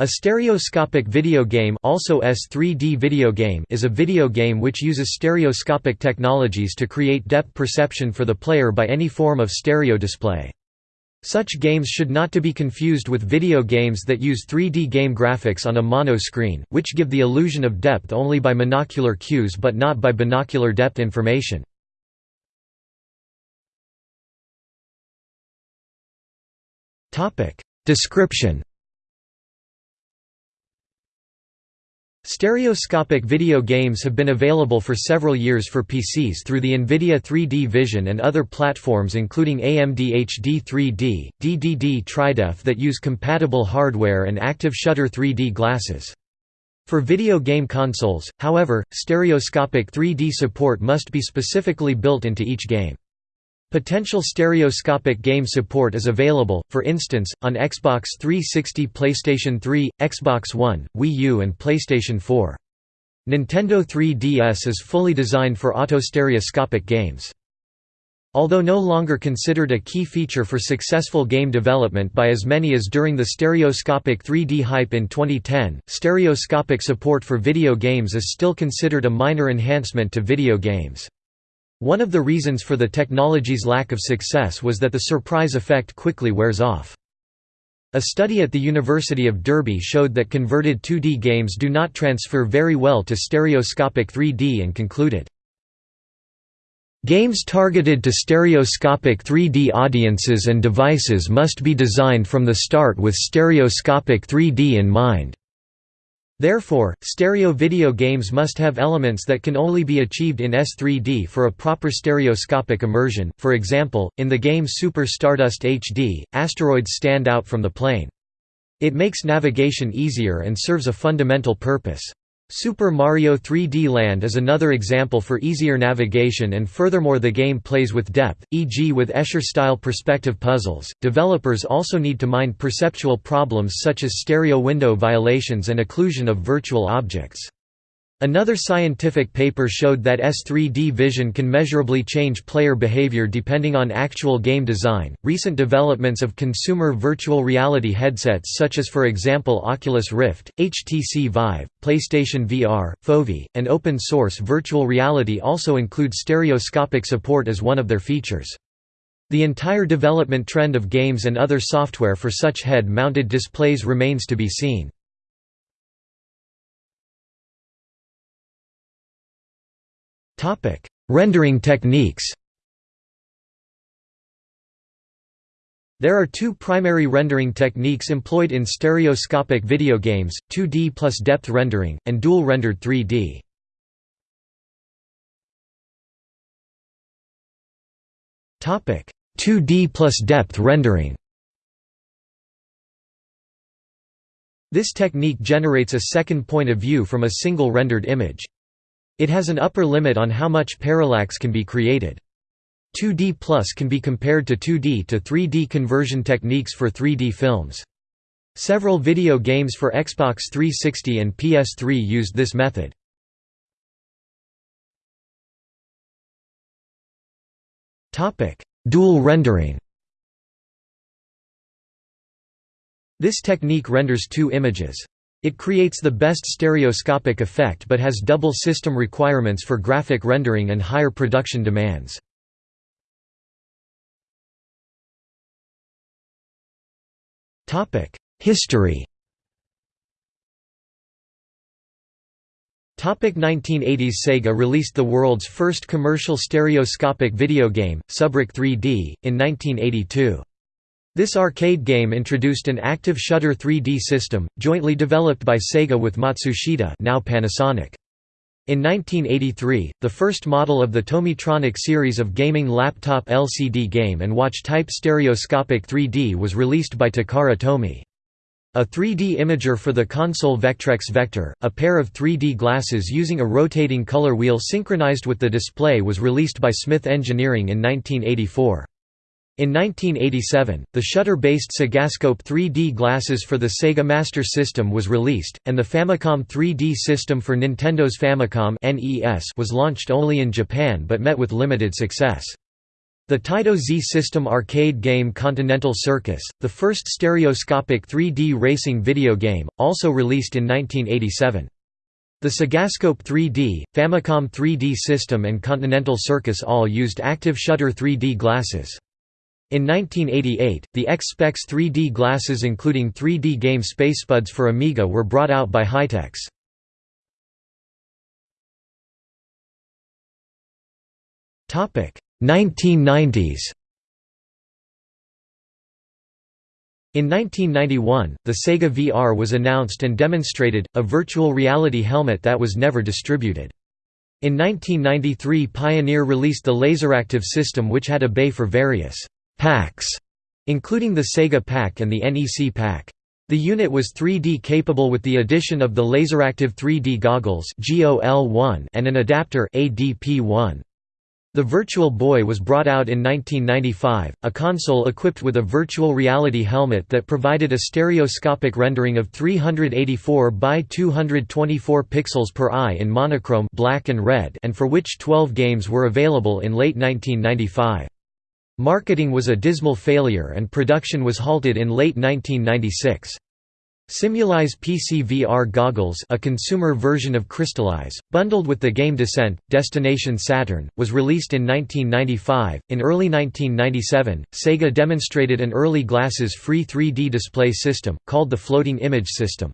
A stereoscopic video game also S3D video game is a video game which uses stereoscopic technologies to create depth perception for the player by any form of stereo display. Such games should not to be confused with video games that use 3D game graphics on a mono screen, which give the illusion of depth only by monocular cues but not by binocular depth information. Description Stereoscopic video games have been available for several years for PCs through the NVIDIA 3D Vision and other platforms including AMD HD 3D, DDD TriDef that use compatible hardware and Active Shutter 3D glasses. For video game consoles, however, stereoscopic 3D support must be specifically built into each game. Potential stereoscopic game support is available, for instance, on Xbox 360 PlayStation 3, Xbox One, Wii U and PlayStation 4. Nintendo 3DS is fully designed for auto-stereoscopic games. Although no longer considered a key feature for successful game development by as many as during the stereoscopic 3D hype in 2010, stereoscopic support for video games is still considered a minor enhancement to video games. One of the reasons for the technology's lack of success was that the surprise effect quickly wears off. A study at the University of Derby showed that converted 2D games do not transfer very well to stereoscopic 3D and concluded, Games targeted to stereoscopic 3D audiences and devices must be designed from the start with stereoscopic 3D in mind. Therefore, stereo video games must have elements that can only be achieved in S3D for a proper stereoscopic immersion, for example, in the game Super Stardust HD, asteroids stand out from the plane. It makes navigation easier and serves a fundamental purpose. Super Mario 3D Land is another example for easier navigation and furthermore the game plays with depth, e.g. with Escher-style perspective puzzles. Developers also need to mind perceptual problems such as stereo window violations and occlusion of virtual objects. Another scientific paper showed that S3D vision can measurably change player behavior depending on actual game design. Recent developments of consumer virtual reality headsets, such as for example Oculus Rift, HTC Vive, PlayStation VR, Foveat, and open source virtual reality, also include stereoscopic support as one of their features. The entire development trend of games and other software for such head mounted displays remains to be seen. Rendering techniques There are two primary rendering techniques employed in stereoscopic video games, 2D plus depth rendering, and dual-rendered 3D. Topic: 2D plus depth rendering. This technique generates a second point of view from a single rendered image. It has an upper limit on how much parallax can be created. 2D Plus can be compared to 2D to 3D conversion techniques for 3D films. Several video games for Xbox 360 and PS3 used this method. Dual rendering This technique renders two images. It creates the best stereoscopic effect but has double system requirements for graphic rendering and higher production demands. History 1980s Sega released the world's first commercial stereoscopic video game, SubRoc 3D, in 1982. This arcade game introduced an active shutter 3D system, jointly developed by Sega with Matsushita now Panasonic. In 1983, the first model of the Tomytronic series of gaming laptop LCD game and watch type stereoscopic 3D was released by Takara Tomy. A 3D imager for the console Vectrex Vector, a pair of 3D glasses using a rotating color wheel synchronized with the display was released by Smith Engineering in 1984. In 1987, the shutter-based Segascope 3D glasses for the Sega Master System was released, and the Famicom 3D system for Nintendo's Famicom was launched only in Japan but met with limited success. The Taito Z system arcade game Continental Circus, the first stereoscopic 3D racing video game, also released in 1987. The Segascope 3D, Famicom 3D system and Continental Circus all used active shutter 3D glasses. In 1988, the X-Specs 3D glasses including 3D game Space Spuds for Amiga were brought out by Haitex. Topic 1990s. In 1991, the Sega VR was announced and demonstrated, a virtual reality helmet that was never distributed. In 1993 Pioneer released the Laseractive system which had a bay for various «packs», including the Sega Pack and the NEC Pack. The unit was 3D capable with the addition of the Laseractive 3D goggles and an adapter ADP-1. The Virtual Boy was brought out in 1995, a console equipped with a virtual reality helmet that provided a stereoscopic rendering of 384 by 224 pixels per eye in monochrome black and, red and for which 12 games were available in late 1995. Marketing was a dismal failure and production was halted in late 1996. SimulEyes PC VR goggles a consumer version of CrystalEyes, bundled with the game Descent, Destination Saturn, was released in 1995. In early 1997, Sega demonstrated an early glasses-free 3D display system, called the Floating Image System.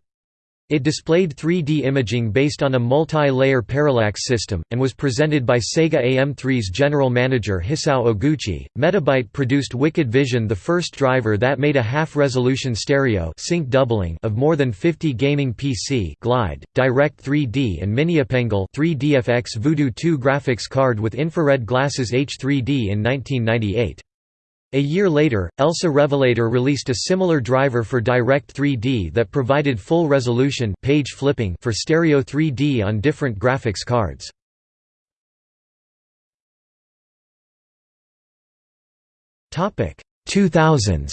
It displayed 3D imaging based on a multi-layer parallax system, and was presented by Sega AM3's general manager Hisao Oguchi. Metabyte produced Wicked Vision the first driver that made a half-resolution stereo sync doubling of more than 50 gaming PC Glide, Direct 3D and MiniOpenGL 3DFX Voodoo 2 graphics card with infrared glasses H3D in 1998. A year later, ELSA Revelator released a similar driver for Direct 3D that provided full resolution page flipping for stereo 3D on different graphics cards. Topic 2000s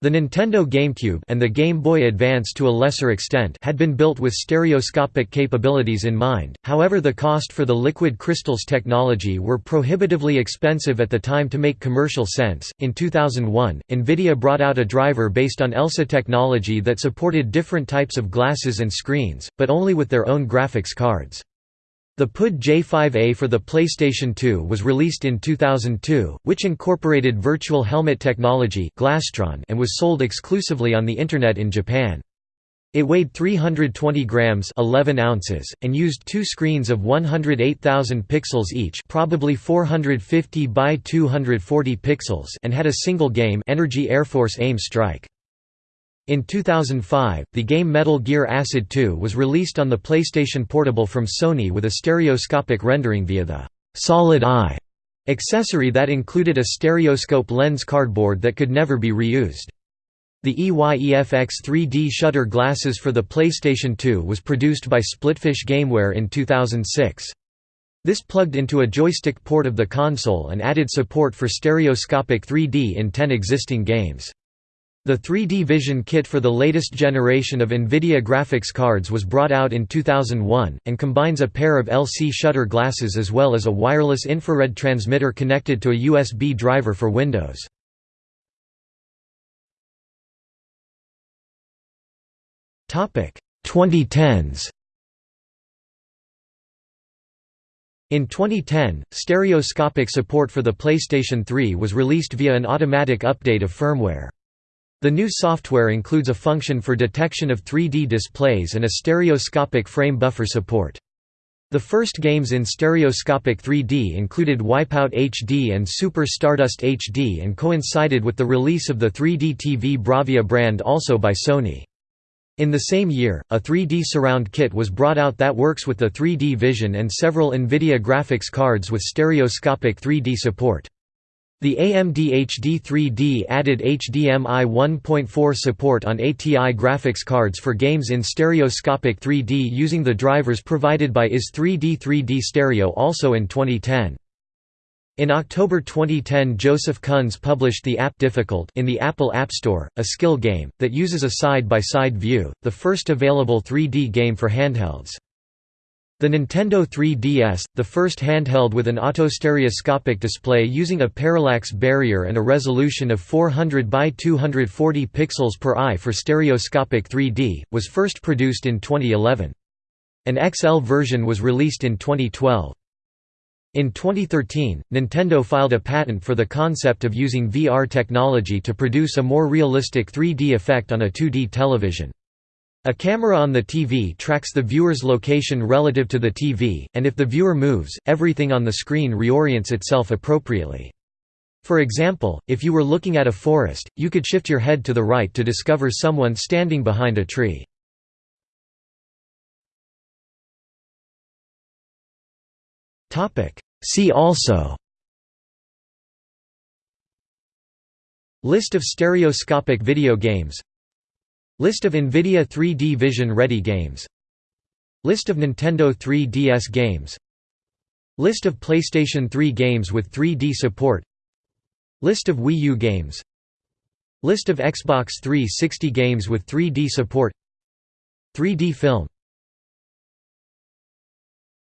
The Nintendo GameCube and the Game Boy Advance to a lesser extent had been built with stereoscopic capabilities in mind, however the cost for the liquid crystals technology were prohibitively expensive at the time to make commercial sense. In 2001, Nvidia brought out a driver based on ELSA technology that supported different types of glasses and screens, but only with their own graphics cards. The PUD J5A for the PlayStation 2 was released in 2002, which incorporated virtual helmet technology and was sold exclusively on the Internet in Japan. It weighed 320 grams 11 ounces, and used two screens of 108,000 pixels each probably 450 by 240 pixels and had a single game Energy Air Force AIM Strike. In 2005, the game Metal Gear Acid 2 was released on the PlayStation Portable from Sony with a stereoscopic rendering via the «Solid Eye» accessory that included a stereoscope lens cardboard that could never be reused. The EYEFX 3D shutter glasses for the PlayStation 2 was produced by Splitfish Gameware in 2006. This plugged into a joystick port of the console and added support for stereoscopic 3D in 10 existing games. The 3D Vision kit for the latest generation of NVIDIA graphics cards was brought out in 2001, and combines a pair of LC shutter glasses as well as a wireless infrared transmitter connected to a USB driver for Windows. Topic 2010s. In 2010, stereoscopic support for the PlayStation 3 was released via an automatic update of firmware. The new software includes a function for detection of 3D displays and a stereoscopic frame buffer support. The first games in stereoscopic 3D included Wipeout HD and Super Stardust HD and coincided with the release of the 3D TV Bravia brand also by Sony. In the same year, a 3D surround kit was brought out that works with the 3D Vision and several NVIDIA graphics cards with stereoscopic 3D support. The AMD HD3D added HDMI 1.4 support on ATI graphics cards for games in stereoscopic 3D using the drivers provided by iZ3D 3D Stereo also in 2010. In October 2010 Joseph Kunz published the app Difficult in the Apple App Store, a skill game, that uses a side-by-side -side view, the first available 3D game for handhelds. The Nintendo 3DS, the first handheld with an autostereoscopic display using a parallax barrier and a resolution of 400 by 240 pixels per eye for stereoscopic 3D, was first produced in 2011. An XL version was released in 2012. In 2013, Nintendo filed a patent for the concept of using VR technology to produce a more realistic 3D effect on a 2D television. A camera on the TV tracks the viewer's location relative to the TV, and if the viewer moves, everything on the screen reorients itself appropriately. For example, if you were looking at a forest, you could shift your head to the right to discover someone standing behind a tree. See also List of stereoscopic video games List of NVIDIA 3D Vision Ready games. List of Nintendo 3DS games. List of PlayStation 3 games with 3D support. List of Wii U games. List of Xbox 360 games with 3D support. 3D film